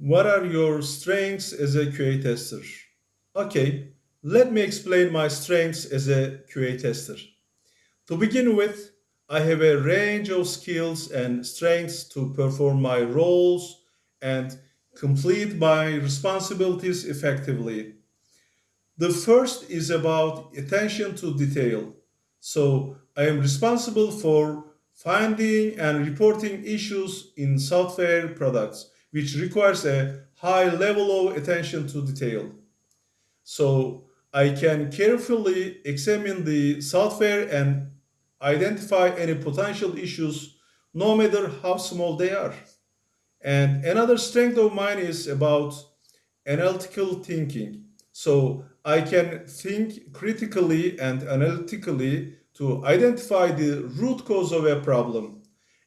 What are your strengths as a QA tester? Okay, let me explain my strengths as a QA tester. To begin with, I have a range of skills and strengths to perform my roles and complete my responsibilities effectively. The first is about attention to detail. So I am responsible for finding and reporting issues in software products, which requires a high level of attention to detail. So I can carefully examine the software and identify any potential issues, no matter how small they are. And another strength of mine is about analytical thinking. So I can think critically and analytically to identify the root cause of a problem.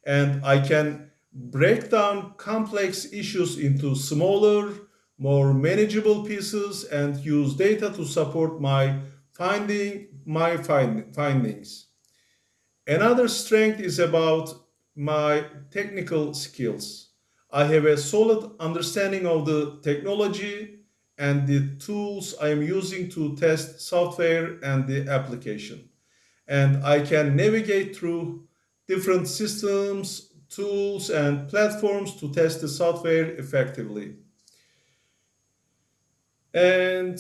And I can break down complex issues into smaller, more manageable pieces and use data to support my finding my find, findings. Another strength is about my technical skills. I have a solid understanding of the technology and the tools I am using to test software and the application. And I can navigate through different systems, tools, and platforms to test the software effectively. And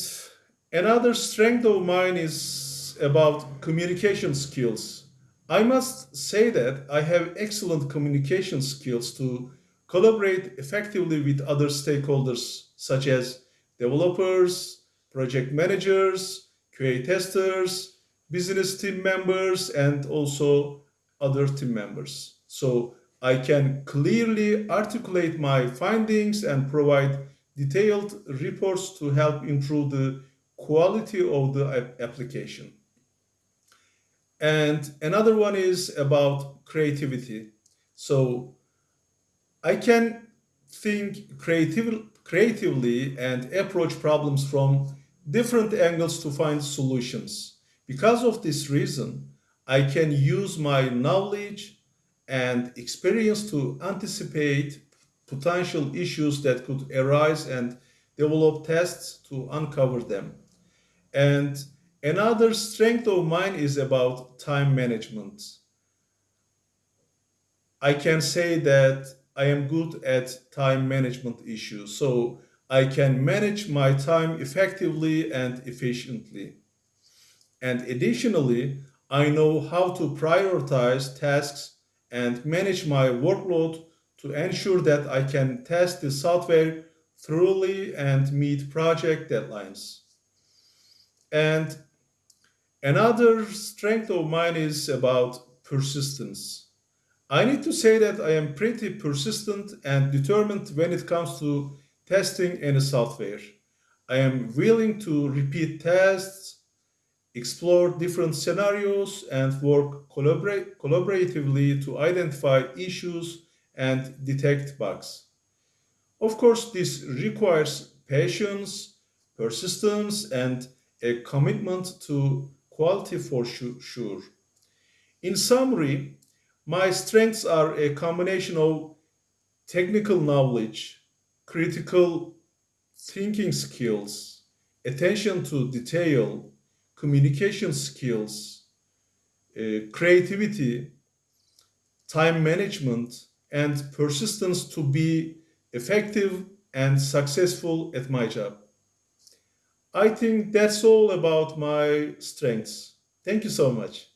another strength of mine is about communication skills. I must say that I have excellent communication skills to collaborate effectively with other stakeholders such as developers, project managers, QA testers, business team members, and also other team members. So I can clearly articulate my findings and provide detailed reports to help improve the quality of the application. And another one is about creativity. So I can think creative, creatively and approach problems from different angles to find solutions. Because of this reason, I can use my knowledge and experience to anticipate potential issues that could arise and develop tests to uncover them. And another strength of mine is about time management. I can say that I am good at time management issues. So I can manage my time effectively and efficiently. And additionally, I know how to prioritize tasks and manage my workload to ensure that I can test the software thoroughly and meet project deadlines. And another strength of mine is about persistence. I need to say that I am pretty persistent and determined when it comes to testing any software. I am willing to repeat tests, explore different scenarios, and work collaborate, collaboratively to identify issues and detect bugs. Of course, this requires patience, persistence, and a commitment to quality for sure. In summary, my strengths are a combination of technical knowledge, critical thinking skills, attention to detail, communication skills, uh, creativity, time management, and persistence to be effective and successful at my job. I think that's all about my strengths. Thank you so much.